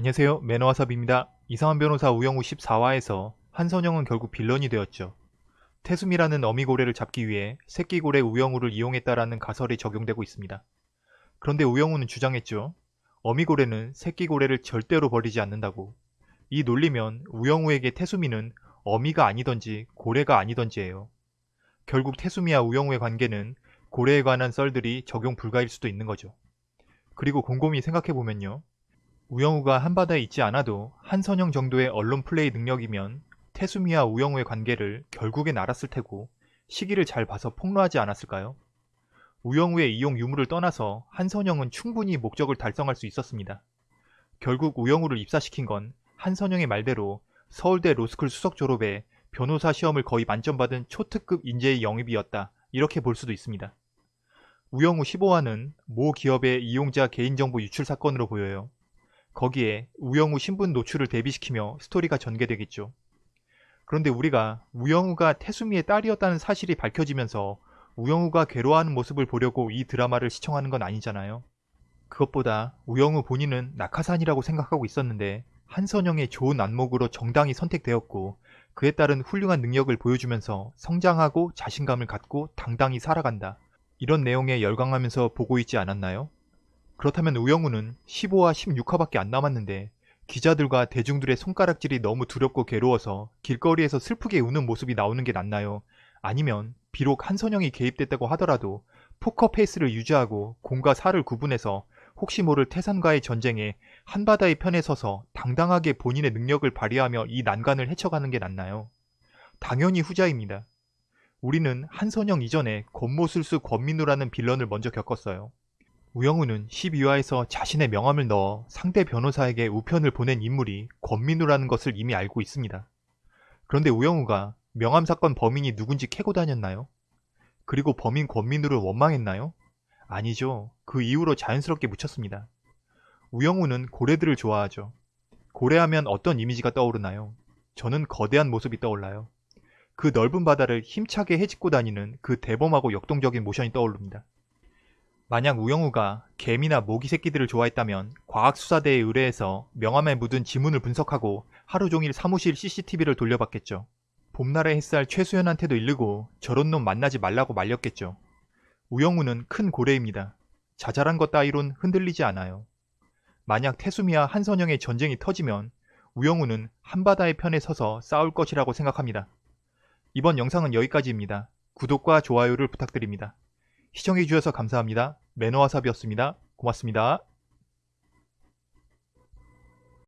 안녕하세요. 매너와삽입니다. 이상한 변호사 우영우 14화에서 한선영은 결국 빌런이 되었죠. 태수미라는 어미고래를 잡기 위해 새끼고래 우영우를 이용했다라는 가설이 적용되고 있습니다. 그런데 우영우는 주장했죠. 어미고래는 새끼고래를 절대로 버리지 않는다고. 이 논리면 우영우에게 태수미는 어미가 아니던지 고래가 아니던지예요. 결국 태수미와 우영우의 관계는 고래에 관한 썰들이 적용 불가일 수도 있는 거죠. 그리고 곰곰이 생각해보면요. 우영우가 한바다에 있지 않아도 한선영 정도의 언론 플레이 능력이면 태수미와 우영우의 관계를 결국엔 알았을 테고 시기를 잘 봐서 폭로하지 않았을까요? 우영우의 이용 유무를 떠나서 한선영은 충분히 목적을 달성할 수 있었습니다. 결국 우영우를 입사시킨 건 한선영의 말대로 서울대 로스쿨 수석 졸업에 변호사 시험을 거의 만점 받은 초특급 인재의 영입이었다. 이렇게 볼 수도 있습니다. 우영우 15화는 모 기업의 이용자 개인정보 유출 사건으로 보여요. 거기에 우영우 신분 노출을 대비시키며 스토리가 전개되겠죠. 그런데 우리가 우영우가 태수미의 딸이었다는 사실이 밝혀지면서 우영우가 괴로워하는 모습을 보려고 이 드라마를 시청하는 건 아니잖아요. 그것보다 우영우 본인은 낙하산이라고 생각하고 있었는데 한선영의 좋은 안목으로 정당히 선택되었고 그에 따른 훌륭한 능력을 보여주면서 성장하고 자신감을 갖고 당당히 살아간다. 이런 내용에 열광하면서 보고 있지 않았나요? 그렇다면 우영우는 15화 16화밖에 안 남았는데 기자들과 대중들의 손가락질이 너무 두렵고 괴로워서 길거리에서 슬프게 우는 모습이 나오는 게 낫나요? 아니면 비록 한선영이 개입됐다고 하더라도 포커 페이스를 유지하고 공과 사를 구분해서 혹시 모를 태산과의 전쟁에 한바다의 편에 서서 당당하게 본인의 능력을 발휘하며 이 난관을 헤쳐가는 게 낫나요? 당연히 후자입니다. 우리는 한선영 이전에 권모술수 권민우라는 빌런을 먼저 겪었어요. 우영우는 12화에서 자신의 명함을 넣어 상대 변호사에게 우편을 보낸 인물이 권민우라는 것을 이미 알고 있습니다. 그런데 우영우가 명함 사건 범인이 누군지 캐고 다녔나요? 그리고 범인 권민우를 원망했나요? 아니죠. 그 이후로 자연스럽게 묻혔습니다. 우영우는 고래들을 좋아하죠. 고래하면 어떤 이미지가 떠오르나요? 저는 거대한 모습이 떠올라요. 그 넓은 바다를 힘차게 헤집고 다니는 그 대범하고 역동적인 모션이 떠오릅니다. 만약 우영우가 개미나 모기 새끼들을 좋아했다면 과학수사대에 의뢰해서 명함에 묻은 지문을 분석하고 하루 종일 사무실 CCTV를 돌려봤겠죠. 봄날의 햇살 최수연한테도 일르고 저런 놈 만나지 말라고 말렸겠죠. 우영우는 큰 고래입니다. 자잘한 것 따위론 흔들리지 않아요. 만약 태수미와 한선영의 전쟁이 터지면 우영우는 한바다의 편에 서서 싸울 것이라고 생각합니다. 이번 영상은 여기까지입니다. 구독과 좋아요를 부탁드립니다. 시청해주셔서 감사합니다. 매너와삽이었습니다. 고맙습니다.